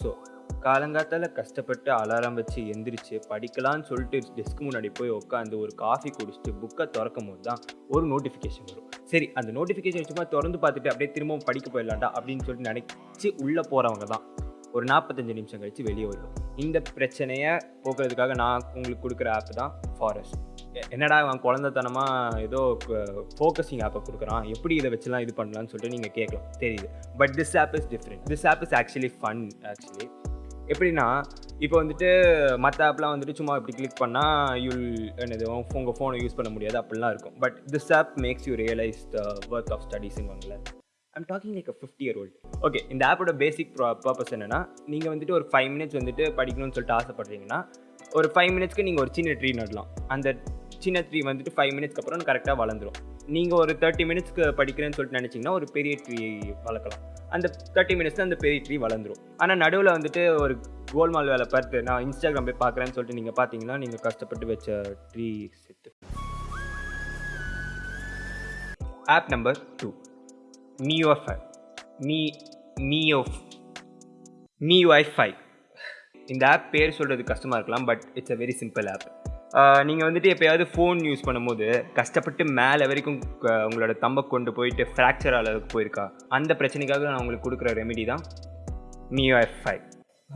So காலங்காத்தால கஷ்டப்பட்டு alarm வச்சு எந்திரிச்சு படிக்கலான்னு சொல்லிட்டு டெஸ்க் முன்னாடி போய் உட்காந்து ஒரு காஃபி குடிச்சிட்டு புக்கை திறக்கும் போது தான் ஒரு நோட்டிஃபிகேஷன் வரும். சரி அந்த நோட்டிஃபிகேஷன் சும்மா திறந்து பார்த்துட்டு அப்படியே திரும்பவும் படிக்க போயிடலாம்டா அப்படின்னு சொல்லிட்டு நினச்சி உள்ளே போகிறவங்க தான். ஒரு நாற்பத்தஞ்சு நிமிஷம் கழித்து வெளியே வரும் இந்த பிரச்சனையை போக்குறதுக்காக நான் உங்களுக்கு கொடுக்குற ஆப் தான் ஃபாரஸ்ட் என்னடா அவன் குழந்தைத்தனமாக ஏதோ ஃபோக்கஸிங் ஆப்பை கொடுக்குறான். எப்படி இதை வச்சுலாம் இது பண்ணலாம்னு சொல்லிட்டு நீங்கள் கேட்கலாம். தெரியுது. But this app is different this app is actually fun actually எப்படின்னா இப்போ வந்துட்டு மற்ற ஆப்லாம் வந்துட்டு சும்மா இப்படி கிளிக் பண்ணால் யூல் என்னது உங்கள் ஃபோனை யூஸ் பண்ண முடியாது. அப்படிலாம் இருக்கும். But this app makes you realise the work of ஸ்டடீஸுங்க I'm talking like a fifty year old okay இந்த ஆப்போட பேசிக் பர்பஸ் என்னென்னா நீங்கள் வந்துட்டு ஒரு ஃபைவ் மினிட்ஸ் வந்துட்டு படிக்கணும்னு சொல்லிட்டு ஆசைப்படுறீங்கன்னா ஒரு ஃபைவ் மினிட்ஸ்க்கு நீங்கள் ஒரு சின்ன ட்ரீ நடலாம். அந்த சின்ன ட்ரீ வந்துட்டு ஃபைவ் மினிட்ஸ்க்கு அப்புறம் கரெக்டாக வளர்ந்துடும் நீங்கள் ஒரு தேர்ட்டி மினிட்ஸ்க்கு படிக்கிறேன்னு சொல்லிட்டு நினச்சிங்கன்னா ஒரு பெரிய ட்ரீ வளர்க்கலாம். அந்த தேர்ட்டி மினிட்ஸில் அந்த பெரிய ட்ரீ வளர்ந்துரும். ஆனால் நடுவில் வந்துட்டு ஒரு கோல்மால் வேலை பார்த்து நான் இன்ஸ்டாகிராம் போய் பார்க்குறேன்னு சொல்லிட்டு நீங்கள் பார்த்தீங்கன்னா நீங்கள் கஷ்டப்பட்டு வச்ச ட்ரீ செத்து. ஆப் நம்பர் டூ நியோஃபை நீ நியோ நியூஐ ஃபைவ் இந்த ஆப் பேர் சொல்கிறது கஷ்டமாக இருக்கலாம் but it's a very simple app நீங்கள் வந்துட்டு எப்போயாவது ஃபோன் யூஸ் பண்ணும்போது கஷ்டப்பட்டு மேலே வரைக்கும் உங்களோட தம்பை கொண்டு போயிட்டு ஃப்ராக்சர் அளவுக்கு போயிருக்கா? அந்த பிரச்சனைக்காக நான் உங்களுக்கு கொடுக்குற ரெமெடி தான் neo F five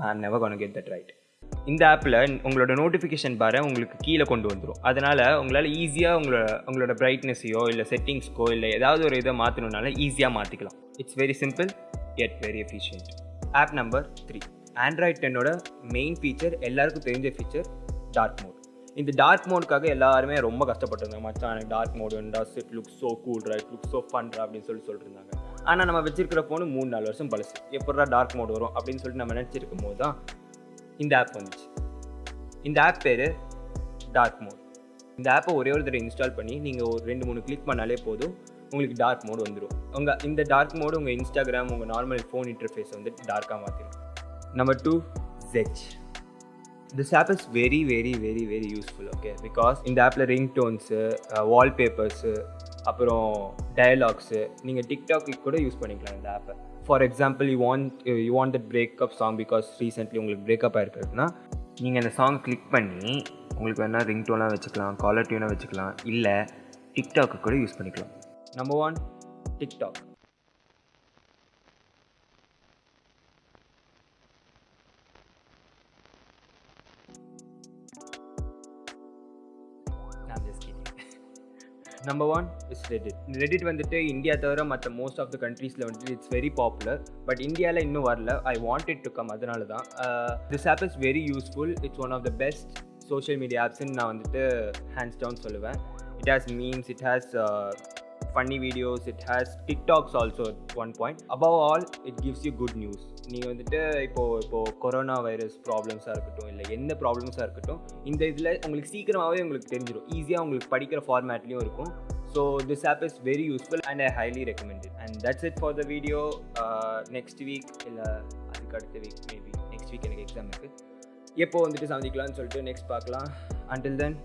I never can get that right இந்த ஆப்பில் உங்களோட நோட்டிஃபிகேஷன் பாரை உங்களுக்கு கீழே கொண்டு வந்துடும் அதனால் உங்களால் ஈஸியாக உங்களோட உங்களோட பிரைட்னஸையோ இல்லை செட்டிங்ஸ்க்கோ இல்லை ஏதாவது ஒரு இதை மாற்றணுனால ஈஸியாக மாற்றிக்கலாம் it's very simple and very efficient app number three android டென்னோட main feature எல்லாருக்கும் தெரிஞ்ச ஃபீச்சர் டார்க் மோட் இந்த டார்க் மோடுக்காக எல்லாருமே ரொம்ப கஷ்டப்பட்டிருந்தாங்க. மச்சான் எனக்கு டார்க் மோடு வேண்டா it look so cool right look so ஃபன்ரா அப்படின்னு சொல்லி சொல்லிட்டுருந்தாங்க ஆனால் நம்ம வச்சிருக்கிற ஃபோனு மூணு நாலு வருஷம் பழசு. எப்படா டார்க் மோட் வரும் அப்படின்னு சொல்லிட்டு நம்ம நினச்சிருக்கும் போது தான் இந்த ஆப் வந்துச்சு. இந்த ஆப் பேர் டார்க் மோட் இந்த ஆப்பை ஒரே ஒரு தடவை இன்ஸ்டால் பண்ணி நீங்கள் ஒரு ரெண்டு மூணு கிளிக் பண்ணாலே போதும். உங்களுக்கு டார்க் மோடு வந்துடும் உங்கள் இந்த டார்க் மோடு உங்கள் இன்ஸ்டாகிராம் உங்கள் நார்மல் ஃபோன் இன்டர்ஃபேஸ் வந்து டார்க்காக மாற்றிடும் number two ஜெச் this app is very very very very useful okay because இந்த ஆப்பில் ரிங் டோன்ஸு வால்பேப்பர்ஸு அப்புறம் டயலாக்ஸு நீங்கள் டிக்டாக்கு கூட யூஸ் பண்ணிக்கலாம் இந்த ஆப்பை for example you want you want that breakup song because recently உங்களுக்கு பிரேக்கப் ஆயிருக்கிறதுனா நீங்கள் அந்த சாங் கிளிக் பண்ணி உங்களுக்கு வேணால் ரிங் டோனாக வச்சுக்கலாம் காலர் டியூனாக வச்சுக்கலாம் இல்லை டிக்டாக்கு கூட யூஸ் பண்ணிக்கலாம். Number one TikTok number one is Reddit Reddit வந்துட்டு இந்தியா தவிர மற்ற மோஸ்ட் ஆஃப் த கண்ட்ரீஸில் வந்துட்டு இட்ஸ் வெரி பாப்புலர் பட் இந்தியாவில் இன்னும் வரல. ஐ வாண்டட் டு கம் அதனால தான் this app is very useful it's one of the best social media ஆப்ஸ்ன்னு நான் வந்துட்டு ஹேண்ட்ஸ் டவுன் சொல்லுவேன். It has memes it has funny videos it has TikToks also one point above all it gives you good news நீங்கள் வந்துட்டு இப்போது இப்போது corona virus ப்ராப்ளம்ஸாக இருக்கட்டும் இல்லை எந்த ப்ராப்ளம்ஸாக இருக்கட்டும் இந்த இதில் உங்களுக்கு சீக்கிரமாகவே உங்களுக்கு தெரிஞ்சிடும் ஈஸியாக உங்களுக்கு படிக்கிற ஃபார்மேட்லேயும் இருக்கும். So this app is very useful and I highly recommended and that's it for the video next week இல்லை அதுக்கு அடுத்த வீக் மேபி நெக்ஸ்ட் வீக் எனக்கு எக்ஸாம் இருக்குது எப்போ வந்துட்டு சந்திக்கலாம்னு சொல்லிட்டு நெக்ஸ்ட் பார்க்கலாம். Until then